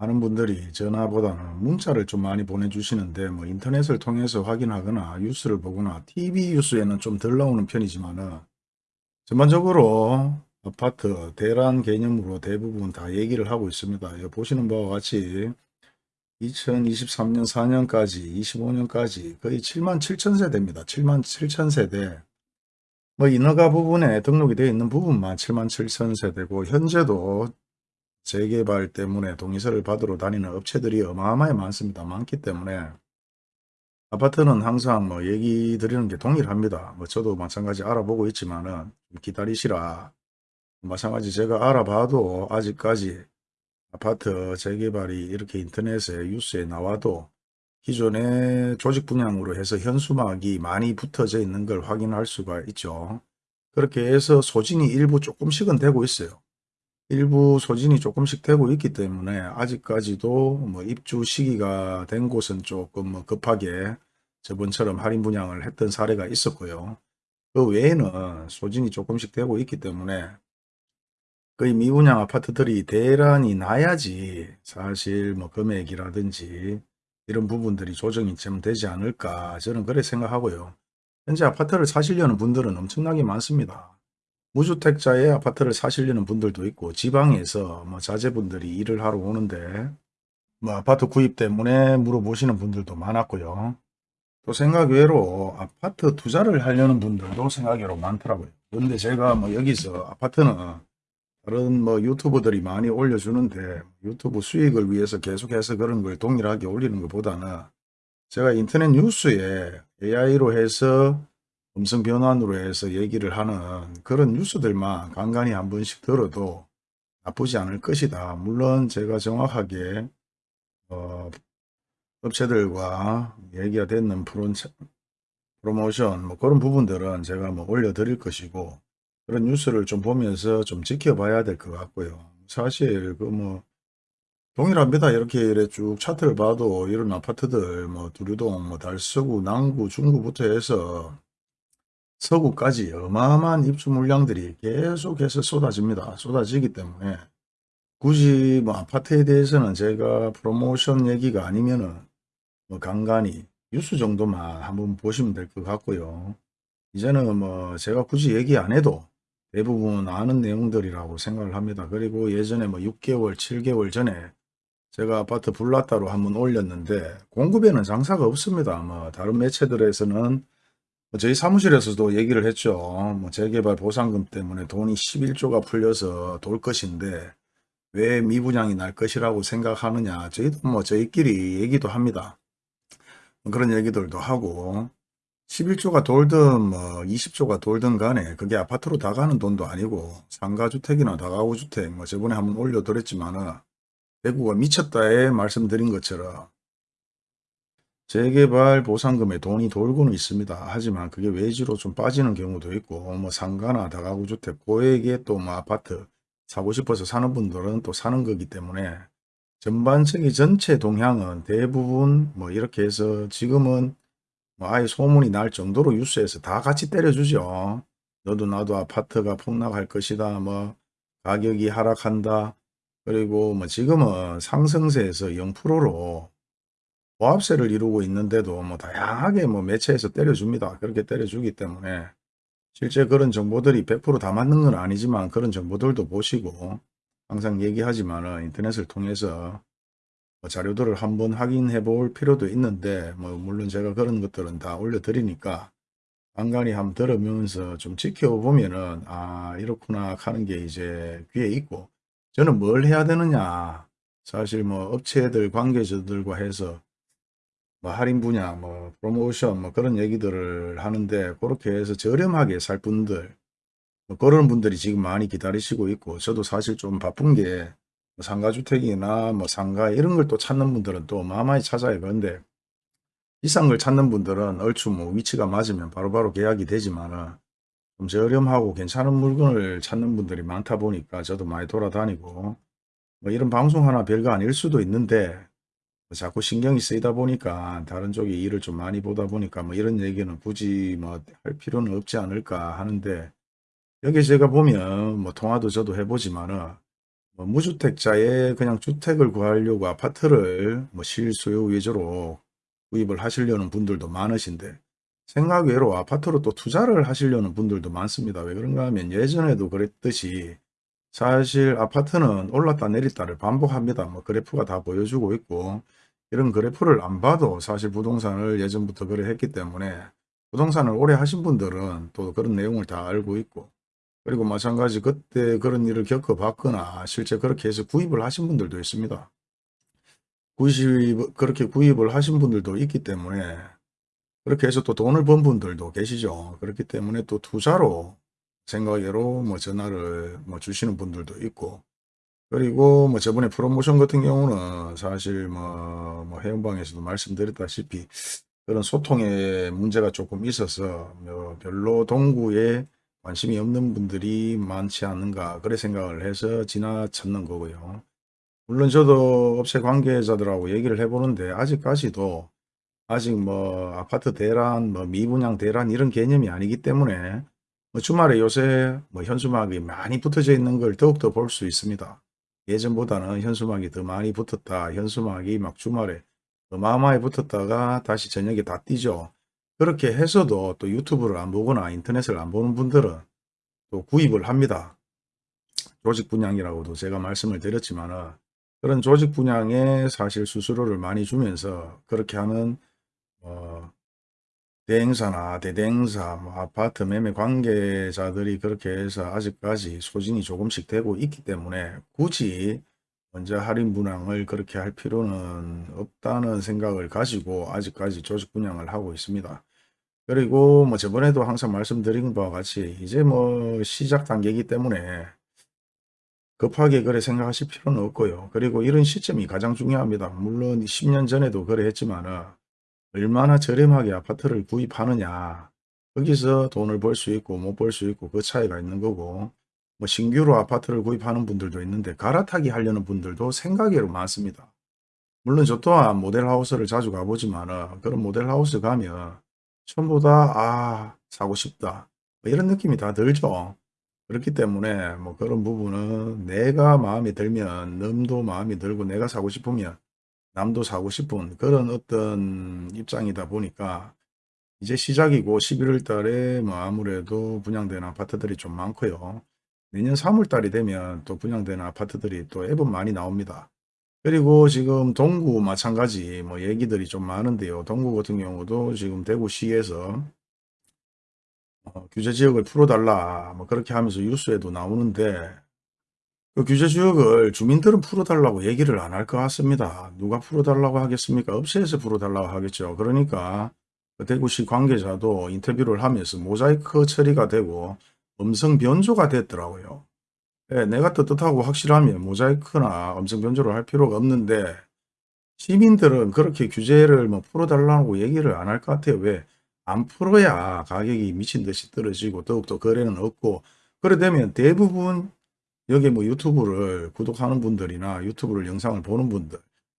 많은 분들이 전화보다는 문자를 좀 많이 보내주시는데 뭐 인터넷을 통해서 확인하거나 뉴스를 보거나 TV 뉴스에는 좀 덜 나오는 편이지만 은 전반적으로 아파트 대란 개념으로 대부분 다 얘기를 하고 있습니다. 여기 보시는 바와 같이 2023년 4년까지 25년까지 거의 7만 7천 세대입니다. 7만 7천 세대 뭐 인허가 부분에 등록이 되어 있는 부분만 7만 7천 세대고 현재도 재개발 때문에 동의서를 받으러 다니는 업체들이 어마어마하게 많습니다. 많기 때문에 아파트는 항상 뭐 얘기 드리는 게 동일합니다. 뭐 저도 마찬가지 알아보고 있지만은 기다리시라. 마찬가지 제가 알아봐도 아직까지 아파트 재개발이 이렇게 인터넷에 뉴스에 나와도 기존의 조직 분양으로 해서 현수막이 많이 붙어져 있는 걸 확인할 수가 있죠. 그렇게 해서 소진이 일부 조금씩은 되고 있어요. 일부 소진이 조금씩 되고 있기 때문에 아직까지도 뭐 입주 시기가 된 곳은 조금 뭐 급하게 저번처럼 할인 분양을 했던 사례가 있었고요. 그 외에는 소진이 조금씩 되고 있기 때문에 거의 미분양 아파트들이 대란이 나야지 사실 뭐 금액이라든지 이런 부분들이 조정이 좀 되지 않을까 저는 그래 생각하고요. 현재 아파트를 사시려는 분들은 엄청나게 많습니다. 무주택자의 아파트를 사시려는 분들도 있고 지방에서 뭐 자제분들이 일을 하러 오는데 뭐 아파트 구입 때문에 물어보시는 분들도 많았고요. 또 생각 외로 아파트 투자를 하려는 분들도 생각 외로 많더라고요. 그런데 제가 뭐 여기서 아파트는 다른 뭐 유튜버들이 많이 올려주는데 유튜브 수익을 위해서 계속해서 그런 걸 동일하게 올리는 것보다는 제가 인터넷 뉴스에 AI로 해서 음성 변환으로 해서 얘기를 하는 그런 뉴스들만 간간히 한 번씩 들어도 나쁘지 않을 것이다. 물론 제가 정확하게 어, 업체들과 얘기가 됐는 프로, 프로모션 뭐 그런 부분들은 제가 뭐 올려드릴 것이고 그런 뉴스를 좀 보면서 좀 지켜봐야 될 것 같고요. 사실 그 뭐 동일합니다. 이렇게 이래 쭉 차트를 봐도 이런 아파트들 뭐 두류동, 뭐 달서구, 남구, 중구부터 해서 서구까지 어마어마한 입주 물량들이 계속해서 쏟아집니다. 쏟아지기 때문에 굳이 뭐 아파트에 대해서는 제가 프로모션 얘기가 아니면은 뭐 간간히 뉴스 정도만 한번 보시면 될 것 같고요. 이제는 뭐 제가 굳이 얘기 안 해도 대부분 아는 내용들이라고 생각을 합니다. 그리고 예전에 뭐 6개월, 7개월 전에 제가 아파트 불났다로 한번 올렸는데 공급에는 장사가 없습니다. 뭐 다른 매체들에서는 뭐 저희 사무실에서도 얘기를 했죠. 뭐 재개발 보상금 때문에 돈이 11조가 풀려서 돌 것인데 왜 미분양이 날 것이라고 생각하느냐. 저희도 뭐 저희끼리 얘기도 합니다. 뭐 그런 얘기들도 하고 11조가 돌든 뭐 20조가 돌든 간에 그게 아파트로 다 가는 돈도 아니고 상가주택이나 다가구주택 뭐 저번에 한번 올려드렸지만 은 대구가 미쳤다에 말씀드린 것처럼 재개발 보상금에 돈이 돌고는 있습니다. 하지만 그게 외지로 좀 빠지는 경우도 있고 뭐 상가나 다가구주택 고액의 또 뭐 아파트 사고 싶어서 사는 분들은 또 사는 거기 때문에 전반적인 전체 동향은 대부분 뭐 이렇게 해서 지금은 뭐 아예 소문이 날 정도로 뉴스에서 다 같이 때려주죠. 너도 나도 아파트가 폭락할 것이다. 뭐 가격이 하락한다. 그리고 뭐 지금은 상승세에서 0%로 보합세를 이루고 있는데도 뭐 다양하게 뭐 매체에서 때려줍니다. 그렇게 때려주기 때문에 실제 그런 정보들이 100%다 맞는 건 아니지만 그런 정보들도 보시고 항상 얘기하지만 인터넷을 통해서 뭐 자료들을 한번 확인해 볼 필요도 있는데 뭐 물론 제가 그런 것들은 다 올려드리니까 간간히 한번 들으면서 좀 지켜보면은 아 이렇구나 하는 게 이제 귀에 있고 저는 뭘 해야 되느냐 사실 뭐 업체들 관계자들과 해서 뭐 할인 분야 뭐 프로모션 뭐 그런 얘기들을 하는데 그렇게 해서 저렴하게 살 분들 뭐 그런 분들이 지금 많이 기다리시고 있고 저도 사실 좀 바쁜 게 뭐 상가주택이나 뭐 상가 이런 걸 또 찾는 분들은 또 어마어마히 찾아요. 그런데 비싼 걸 찾는 분들은 얼추 뭐 위치가 맞으면 바로바로 계약이 되지만은 좀 저렴하고 괜찮은 물건을 찾는 분들이 많다 보니까 저도 많이 돌아다니고 뭐 이런 방송 하나 별거 아닐 수도 있는데 뭐 자꾸 신경이 쓰이다 보니까 다른 쪽에 일을 좀 많이 보다 보니까 뭐 이런 얘기는 굳이 뭐 할 필요는 없지 않을까 하는데 여기 제가 보면 뭐 통화도 저도 해보지만은 뭐 무주택자의 그냥 주택을 구하려고 아파트를 뭐 실수요 위주로 구입을 하시려는 분들도 많으신데 생각 외로 아파트로 또 투자를 하시려는 분들도 많습니다. 왜 그런가 하면 예전에도 그랬듯이 사실 아파트는 올랐다 내렸다를 반복합니다. 뭐 그래프가 다 보여주고 있고 이런 그래프를 안 봐도 사실 부동산을 예전부터 그래 했기 때문에 부동산을 오래 하신 분들은 또 그런 내용을 다 알고 있고 그리고 마찬가지 그때 그런 일을 겪어봤거나 실제 그렇게 해서 구입을 하신 분들도 있습니다. 구입, 그렇게 구입을 하신 분들도 있기 때문에 그렇게 해서 또 돈을 번 분들도 계시죠. 그렇기 때문에 또 투자로 생각외로 뭐 전화를 뭐 주시는 분들도 있고 그리고 뭐 저번에 프로모션 같은 경우는 사실 뭐, 뭐 해운방에서도 말씀드렸다시피 그런 소통에 문제가 조금 있어서 뭐 별로 동구에 관심이 없는 분들이 많지 않은가 그래 생각을 해서 지나쳤는 거고요. 물론 저도 업체 관계자들하고 얘기를 해보는데 아직까지도 아직 뭐 아파트 대란, 뭐 미분양 대란 이런 개념이 아니기 때문에 뭐 주말에 요새 뭐 현수막이 많이 붙어져 있는 걸 더욱더 볼 수 있습니다. 예전보다는 현수막이 더 많이 붙었다. 현수막이 막 주말에 어마어마하게 붙었다가 다시 저녁에 다 뛰죠. 그렇게 해서도 또 유튜브를 안 보거나 인터넷을 안 보는 분들은 또 구입을 합니다. 조직 분양이라고도 제가 말씀을 드렸지만 그런 조직 분양에 사실 수수료를 많이 주면서 그렇게 하는 어, 대행사나 대대행사, 뭐 아파트 매매 관계자들이 그렇게 해서 아직까지 소진이 조금씩 되고 있기 때문에 굳이 먼저 할인 분양을 그렇게 할 필요는 없다는 생각을 가지고 아직까지 조직 분양을 하고 있습니다. 그리고 뭐 저번에도 항상 말씀드린 바와 같이 이제 뭐 시작 단계이기 때문에 급하게 그래 생각하실 필요는 없고요. 그리고 이런 시점이 가장 중요합니다. 물론 10년 전에도 그래 했지만 얼마나 저렴하게 아파트를 구입하느냐 거기서 돈을 벌 수 있고 못 벌 수 있고 그 차이가 있는 거고 뭐 신규로 아파트를 구입하는 분들도 있는데 갈아타기 하려는 분들도 생각외로 많습니다. 물론 저 또한 모델하우스를 자주 가보지만 그런 모델하우스 가면 전부 다 아 사고 싶다 뭐 이런 느낌이 다 들죠. 그렇기 때문에 뭐 그런 부분은 내가 마음에 들면 남도 마음에 들고 내가 사고 싶으면 남도 사고 싶은 그런 어떤 입장이다 보니까 이제 시작이고 11월 달에 뭐 아무래도 분양되는 아파트들이 좀 많고요. 내년 3월 달이 되면 또 분양되는 아파트들이 또 앱은 많이 나옵니다. 그리고 지금 동구 마찬가지 뭐 얘기들이 좀 많은데요. 동구 같은 경우도 지금 대구시에서 어, 규제 지역을 풀어달라 뭐 그렇게 하면서 뉴스에도 나오는데 그 규제 지역을 주민들은 풀어달라고 얘기를 안 할 것 같습니다. 누가 풀어달라고 하겠습니까? 업체에서 풀어달라고 하겠죠. 그러니까 그 대구시 관계자도 인터뷰를 하면서 모자이크 처리가 되고 음성 변조가 됐더라고요. 네, 내가 떳떳하고 확실하면 모자이크나 음성 변조를 할 필요가 없는데 시민들은 그렇게 규제를 뭐 풀어달라고 얘기를 안 할 것 같아요. 왜? 안 풀어야 가격이 미친 듯이 떨어지고 더욱더 거래는 없고 그래 되면 대부분 여기 뭐 유튜브를 구독하는 분들이나 유튜브를 영상을 보는 분들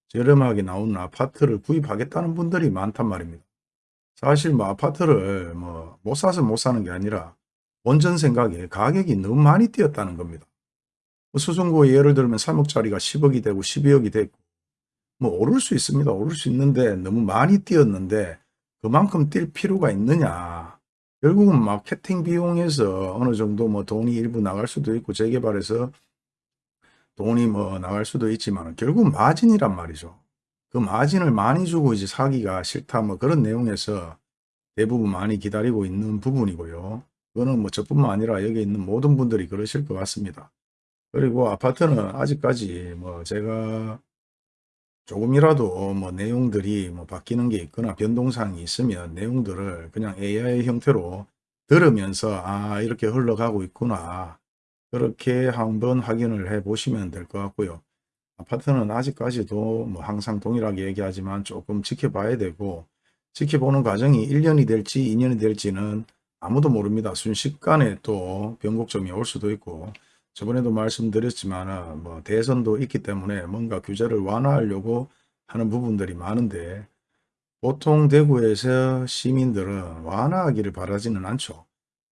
저렴하게 나오는 아파트를 구입하겠다는 분들이 많단 말입니다. 사실 뭐 아파트를 뭐 못 사서 못 사는 게 아니라 원전 생각에 가격이 너무 많이 뛰었다는 겁니다. 뭐 수성구 예를 들면 3억짜리가 10억이 되고 12억이 되고 뭐 오를 수 있습니다. 오를 수 있는데 너무 많이 뛰었는데 그만큼 뛸 필요가 있느냐 결국은 마케팅 비용에서 어느 정도 뭐 돈이 일부 나갈 수도 있고 재개발에서 돈이 뭐 나갈 수도 있지만 결국 마진이란 말이죠. 그 마진을 많이 주고 이제 사기가 싫다 뭐 그런 내용에서 대부분 많이 기다리고 있는 부분이고요. 그거는 뭐 저뿐만 아니라 여기 있는 모든 분들이 그러실 것 같습니다. 그리고 아파트는 아직까지 뭐 제가 조금이라도 뭐 내용들이 뭐 바뀌는 게 있거나 변동사항이 있으면 내용들을 그냥 AI 형태로 들으면서 아 이렇게 흘러가고 있구나 그렇게 한번 확인을 해 보시면 될 것 같고요. 아파트는 아직까지도 뭐 항상 동일하게 얘기하지만 조금 지켜봐야 되고 지켜보는 과정이 1년이 될지 2년이 될지는 아무도 모릅니다. 순식간에 또 변곡점이 올 수도 있고 저번에도 말씀드렸지만 뭐 대선도 있기 때문에 뭔가 규제를 완화하려고 하는 부분들이 많은데 보통 대구에서 시민들은 완화하기를 바라지는 않죠.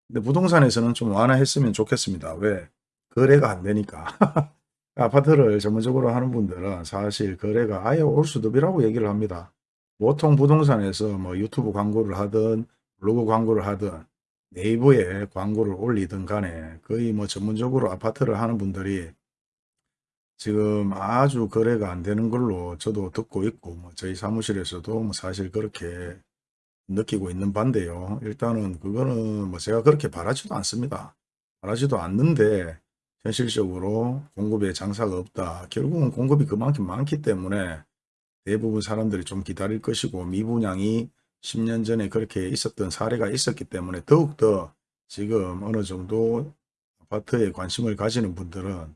근데 부동산에서는 좀 완화했으면 좋겠습니다. 왜? 거래가 안 되니까. 아파트를 전문적으로 하는 분들은 사실 거래가 아예 올 수도 없이라고 얘기를 합니다. 보통 부동산에서 뭐 유튜브 광고를 하든 블로그 광고를 하든 네이버에 광고를 올리든 간에 거의 뭐 전문적으로 아파트를 하는 분들이 지금 아주 거래가 안 되는 걸로 저도 듣고 있고 뭐 저희 사무실에서도 뭐 사실 그렇게 느끼고 있는 반대요. 일단은 그거는 뭐 제가 그렇게 바라지도 않습니다. 바라지도 않는데 현실적으로 공급에 장사가 없다. 결국은 공급이 그만큼 많기 때문에 대부분 사람들이 좀 기다릴 것이고 미분양이 10년 전에 그렇게 있었던 사례가 있었기 때문에 더욱더 지금 어느 정도 아파트에 관심을 가지는 분들은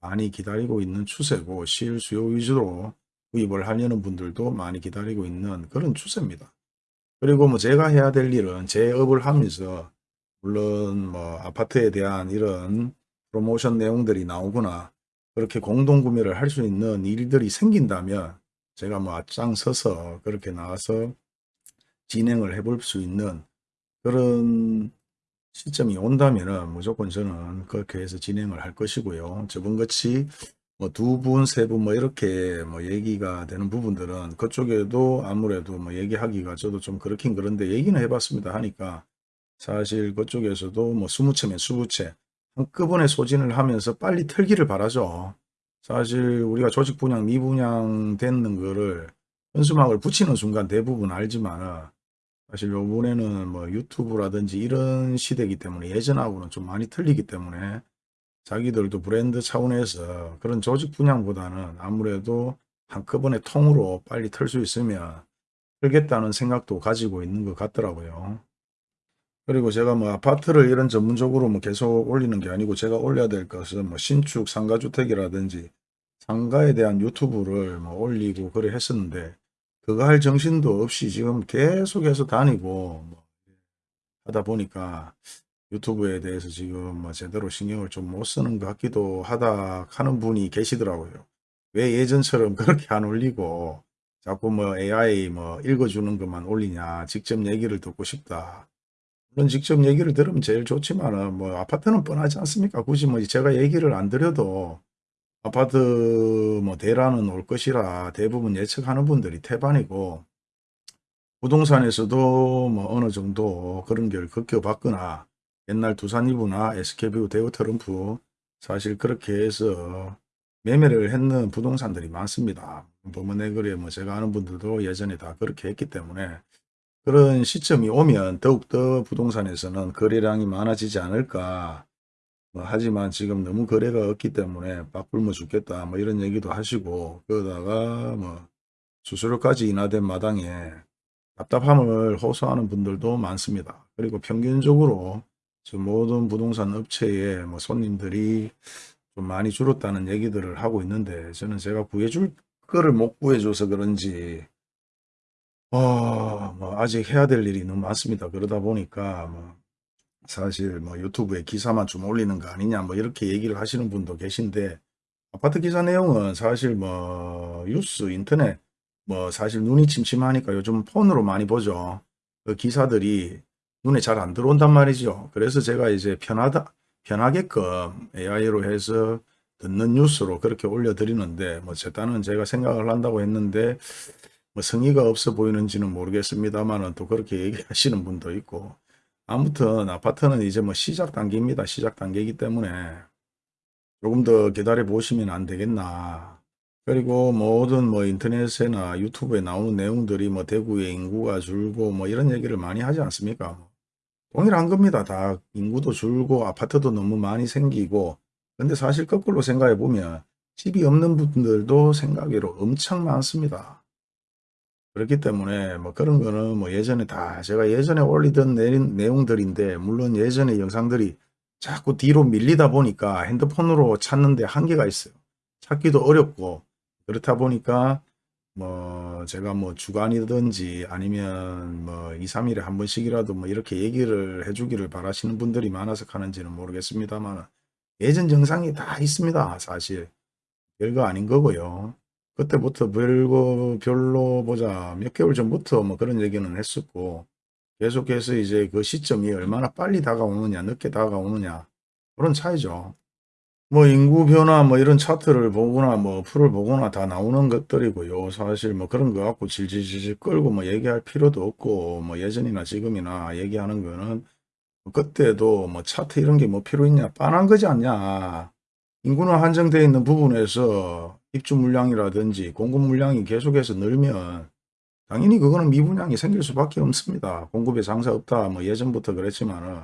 많이 기다리고 있는 추세고 실 수요 위주로 구입을 하려는 분들도 많이 기다리고 있는 그런 추세입니다. 그리고 뭐 제가 해야 될 일은 제 업을 하면서 물론 뭐 아파트에 대한 이런 프로모션 내용들이 나오거나 그렇게 공동 구매를 할 수 있는 일들이 생긴다면 제가 뭐 앞장서서 그렇게 나와서 진행을 해볼 수 있는 그런 시점이 온다면은 무조건 저는 그렇게 해서 진행을 할 것이고요. 저번같이 뭐 두 분, 세 분 뭐 이렇게 뭐 얘기가 되는 부분들은 그쪽에도 아무래도 뭐 얘기하기가 저도 좀 그렇긴 그런데 얘기는 해봤습니다 하니까 사실 그쪽에서도 뭐 20채면 20채 한꺼번에 소진을 하면서 빨리 털기를 바라죠. 사실 우리가 조직 분양, 미분양 되는 거를 현수막을 붙이는 순간 대부분 알지만 사실 요번에는 뭐 유튜브라든지 이런 시대이기 때문에 예전하고는 좀 많이 틀리기 때문에 자기들도 브랜드 차원에서 그런 조직 분양보다는 아무래도 한꺼번에 통으로 빨리 털수 있으면 털겠다는 생각도 가지고 있는 것 같더라고요. 그리고 제가 뭐 아파트를 이런 전문적으로 뭐 계속 올리는 게 아니고 제가 올려야 될 것은 뭐 신축 상가주택이라든지 상가에 대한 유튜브를 뭐 올리고 그래 했었는데 그거 할 정신도 없이 지금 계속해서 다니고 뭐 하다 보니까 유튜브에 대해서 지금 뭐 제대로 신경을 좀 못 쓰는 것 같기도 하다 하는 분이 계시더라고요. 왜 예전처럼 그렇게 안 올리고 자꾸 뭐 AI 뭐 읽어주는 것만 올리냐 직접 얘기를 듣고 싶다. 물론 직접 얘기를 들으면 제일 좋지만은 뭐 아파트는 뻔하지 않습니까? 굳이 뭐 제가 얘기를 안 드려도 아파트 뭐 대란은 올 것이라 대부분 예측하는 분들이 태반이고 부동산에서도 뭐 어느 정도 그런 걸 겪어봤거나 옛날 두산위브나 SK뷰 대우트럼프 사실 그렇게 해서 매매를 했는 부동산들이 많습니다. 범원의거래 뭐 제가 아는 분들도 예전에 다 그렇게 했기 때문에 그런 시점이 오면 더욱더 부동산에서는 거래량이 많아지지 않을까 뭐 하지만 지금 너무 거래가 없기 때문에 빡불면 죽겠다 뭐 이런 얘기도 하시고 그러다가 뭐 수수료까지 인하된 마당에 답답함을 호소하는 분들도 많습니다. 그리고 평균적으로 모든 부동산 업체의 뭐 손님들이 좀 많이 줄었다는 얘기들을 하고 있는데 저는 제가 구해줄 거를 못 구해줘서 그런지 어, 뭐 아직 해야 될 일이 너무 많습니다. 그러다 보니까 뭐 사실 뭐 유튜브에 기사만 좀 올리는 거 아니냐 뭐 이렇게 얘기를 하시는 분도 계신데 아파트 기사 내용은 사실 뭐 뉴스 인터넷 뭐 사실 눈이 침침하니까 요즘 폰으로 많이 보죠. 그 기사들이 눈에 잘 안 들어온단 말이죠. 그래서 제가 이제 편하다 편하게끔 AI로 해서 듣는 뉴스로 그렇게 올려드리는데 뭐 제 딴은 제가 생각을 한다고 했는데 뭐 성의가 없어 보이는지는 모르겠습니다만은 또 그렇게 얘기하시는 분도 있고 아무튼 아파트는 이제 뭐 시작 단계입니다. 시작 단계이기 때문에 조금 더 기다려 보시면 안 되겠나. 그리고 모든 뭐 인터넷이나 유튜브에 나오는 내용들이 뭐 대구의 인구가 줄고 뭐 이런 얘기를 많이 하지 않습니까? 동일한 겁니다. 다 인구도 줄고 아파트도 너무 많이 생기고 근데 사실 거꾸로 생각해 보면 집이 없는 분들도 생각외로 엄청 많습니다. 그렇기 때문에 뭐 그런 거는 뭐 예전에 다 제가 예전에 올리던 내용들인데 물론 예전에 영상들이 자꾸 뒤로 밀리다 보니까 핸드폰으로 찾는데 한계가 있어요. 찾기도 어렵고 그렇다 보니까 뭐 제가 뭐 주간이든지 아니면 뭐 2, 3일에 한 번씩이라도 뭐 이렇게 얘기를 해주기를 바라시는 분들이 많아서 하는지는 모르겠습니다만 예전 영상이 다 있습니다. 사실 별거 아닌 거고요. 그때부터 별거 별로 보자 몇 개월 전부터 뭐 그런 얘기는 했었고 계속해서 이제 그 시점이 얼마나 빨리 다가오느냐 늦게 다가오느냐 그런 차이죠. 뭐 인구 변화 뭐 이런 차트를 보거나 뭐 어플을 보거나 다 나오는 것들이고요. 사실 뭐 그런 거 갖고 질질질질 끌고 뭐 얘기할 필요도 없고 뭐 예전이나 지금이나 얘기하는 거는 뭐 그때도 뭐 차트 이런 게 뭐 필요 있냐 빤한 거지 않냐. 인구는 한정되어 있는 부분에서 입주 물량이라든지 공급 물량이 계속해서 늘면 당연히 그거는 미분양이 생길 수밖에 없습니다. 공급에 장사 없다 뭐 예전부터 그랬지만은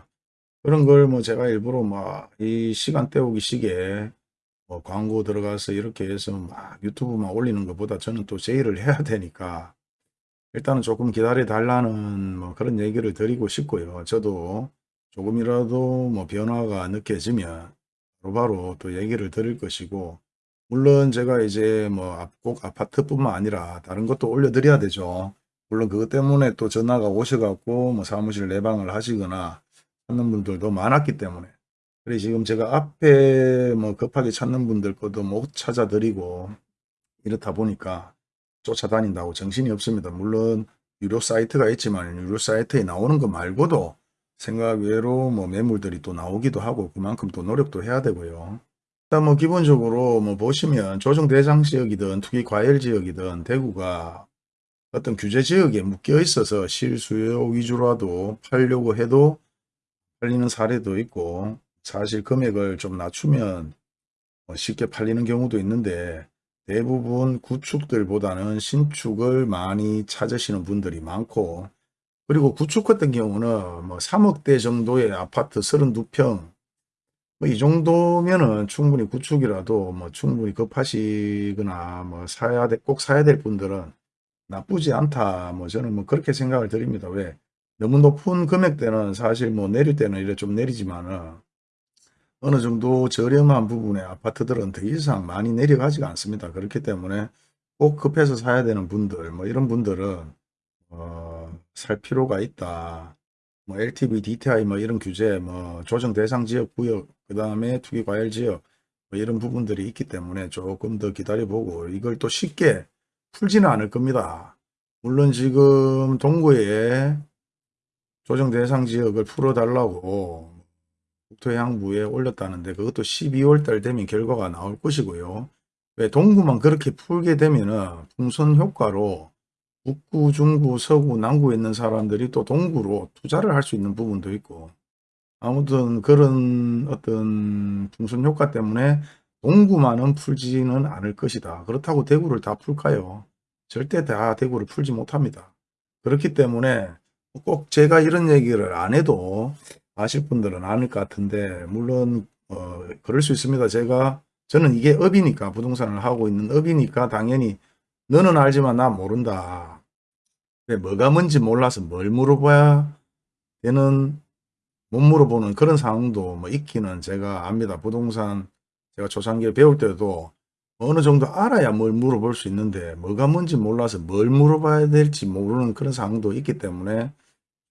그런 걸 뭐 제가 일부러 막 이 시간 때우기 시기에 뭐 광고 들어가서 이렇게 해서 막 유튜브만 올리는 것보다 저는 또 제의를 해야 되니까 일단은 조금 기다려 달라는 뭐 그런 얘기를 드리고 싶고요. 저도 조금이라도 뭐 변화가 느껴지면 바로바로 또 얘기를 드릴 것이고 물론 제가 이제 뭐 꼭 아파트뿐만 아니라 다른 것도 올려드려야 되죠. 물론 그것 때문에 또 전화가 오셔갖고 뭐 사무실 내방을 하시거나 찾는 분들도 많았기 때문에 그래 지금 제가 앞에 뭐 급하게 찾는 분들 것도 못 찾아드리고 이렇다 보니까 쫓아다닌다고 정신이 없습니다. 물론 유료 사이트가 있지만 유료 사이트에 나오는 거 말고도 생각 외로 뭐 매물들이 또 나오기도 하고 그만큼 또 노력도 해야 되고요. 일단 뭐 기본적으로 뭐 보시면 조정 대상 지역이든 투기 과열 지역이든 대구가 어떤 규제 지역에 묶여 있어서 실수요 위주로라도 팔려고 해도 팔리는 사례도 있고 사실 금액을 좀 낮추면 뭐 쉽게 팔리는 경우도 있는데 대부분 구축들보다는 신축을 많이 찾으시는 분들이 많고 그리고 구축 같은 경우는 뭐 3억대 정도의 아파트 32평 뭐 이 정도면은 충분히 구축이라도 뭐 충분히 급하시거나 뭐 사야 돼, 꼭 사야 될 분들은 나쁘지 않다. 뭐 저는 뭐 그렇게 생각을 드립니다. 왜? 너무 높은 금액대는 사실 뭐 내릴 때는 이래 좀 내리지만은 어느 정도 저렴한 부분의 아파트들은 더 이상 많이 내려가지가 않습니다. 그렇기 때문에 꼭 급해서 사야 되는 분들, 뭐 이런 분들은 어, 살 필요가 있다. 뭐 LTV, DTI 뭐 이런 규제, 뭐 조정 대상 지역 구역, 그 다음에 투기 과열 지역 뭐 이런 부분들이 있기 때문에 조금 더 기다려보고 이걸 또 쉽게 풀지는 않을 겁니다. 물론 지금 동구에 조정 대상 지역을 풀어달라고 국토해양부에 올렸다는데 그것도 12월 달 되면 결과가 나올 것이고요. 왜 동구만 그렇게 풀게 되면은 풍선 효과로 북구, 중구, 서구, 남구에 있는 사람들이 또 동구로 투자를 할 수 있는 부분도 있고 아무튼 그런 어떤 풍선 효과 때문에 동구만은 풀지는 않을 것이다. 그렇다고 대구를 다 풀까요? 절대 다 대구를 풀지 못합니다. 그렇기 때문에 꼭 제가 이런 얘기를 안 해도 아실 분들은 아닐 것 같은데 물론 어, 그럴 수 있습니다. 제가 저는 이게 업이니까 부동산을 하고 있는 업이니까 당연히 너는 알지만 나 모른다. 뭐가 뭔지 몰라서 뭘 물어봐야 되는 못 물어보는 그런 상황도 뭐 있기는 제가 압니다. 부동산 제가 초창기에 배울 때도 어느 정도 알아야 뭘 물어볼 수 있는데 뭐가 뭔지 몰라서 뭘 물어봐야 될지 모르는 그런 상황도 있기 때문에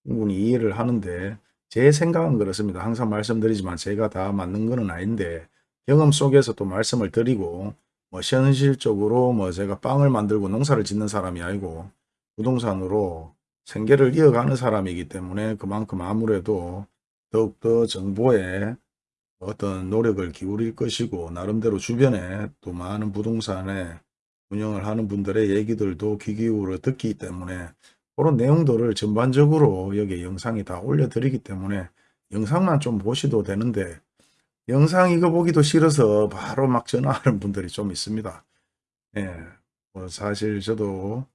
충분히 이해를 하는데 제 생각은 그렇습니다. 항상 말씀드리지만 제가 다 맞는 거는 아닌데 경험 속에서 또 말씀을 드리고 뭐 현실적으로 뭐 제가 빵을 만들고 농사를 짓는 사람이 아니고 부동산으로 생계를 이어가는 사람이기 때문에 그만큼 아무래도 더욱더 정보에 어떤 노력을 기울일 것이고 나름대로 주변에 또 많은 부동산에 운영을 하는 분들의 얘기들도 귀 기울여 듣기 때문에 그런 내용들을 전반적으로 여기 영상이 다 올려드리기 때문에 영상만 좀 보셔도 되는데 영상 이거 보기도 싫어서 바로 막 전화하는 분들이 좀 있습니다. 예, 뭐 사실 저도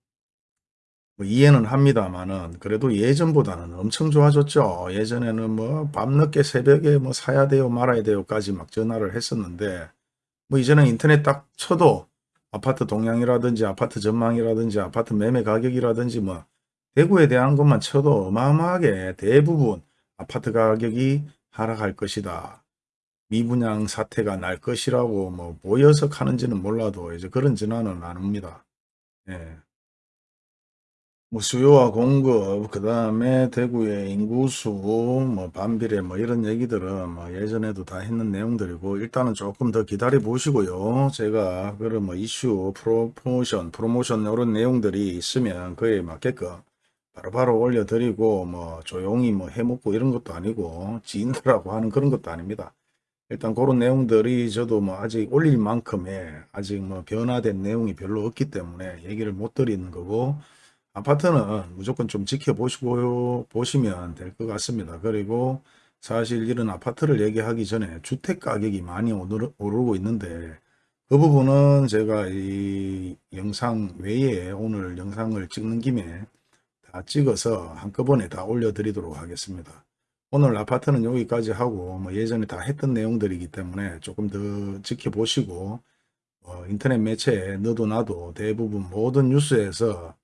뭐 이해는 합니다만은 그래도 예전보다는 엄청 좋아졌죠. 예전에는 뭐 밤늦게 새벽에 뭐 사야 돼요 말아야 돼요까지 막 전화를 했었는데 뭐 이제는 인터넷 딱 쳐도 아파트 동향이라든지 아파트 전망이라든지 아파트 매매 가격이라든지 뭐 대구에 대한 것만 쳐도 어마어마하게 대부분 아파트 가격이 하락할 것이다. 미분양 사태가 날 것이라고 뭐 보여서 하는지는 몰라도 이제 그런 전화는 안 옵니다. 예. 뭐 수요와 공급, 그 다음에 대구의 인구수, 뭐 반비례 뭐 이런 얘기들은 뭐 예전에도 다 했는 내용들이고 일단은 조금 더 기다려 보시고요. 제가 그런 뭐 이슈, 프로모션, 프로모션 이런 내용들이 있으면 그에 맞게끔 바로바로 올려드리고 뭐 조용히 뭐 해먹고 이런 것도 아니고 지인들하고 하는 그런 것도 아닙니다. 일단 그런 내용들이 저도 뭐 아직 올릴 만큼의 아직 뭐 변화된 내용이 별로 없기 때문에 얘기를 못 드리는 거고 아파트는 무조건 좀 지켜보시고 보시면 될 것 같습니다. 그리고 사실 이런 아파트를 얘기하기 전에 주택 가격이 많이 오르- 오르고 있는데 그 부분은 제가 이 영상 외에 오늘 영상을 찍는 김에 다 찍어서 한꺼번에 다 올려드리도록 하겠습니다. 오늘 아파트는 여기까지 하고 뭐 예전에 다 했던 내용들이기 때문에 조금 더 지켜보시고 어, 인터넷 매체에 너도 나도 대부분 모든 뉴스에서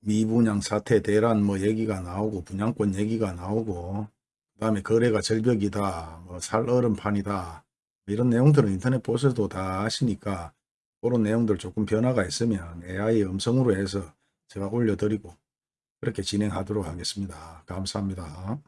미분양 사태 대란 뭐 얘기가 나오고 분양권 얘기가 나오고 그 다음에 거래가 절벽이다 뭐 살얼음판이다 이런 내용들은 인터넷 보셔도 다 아시니까 그런 내용들 조금 변화가 있으면 AI 음성으로 해서 제가 올려드리고 그렇게 진행하도록 하겠습니다. 감사합니다.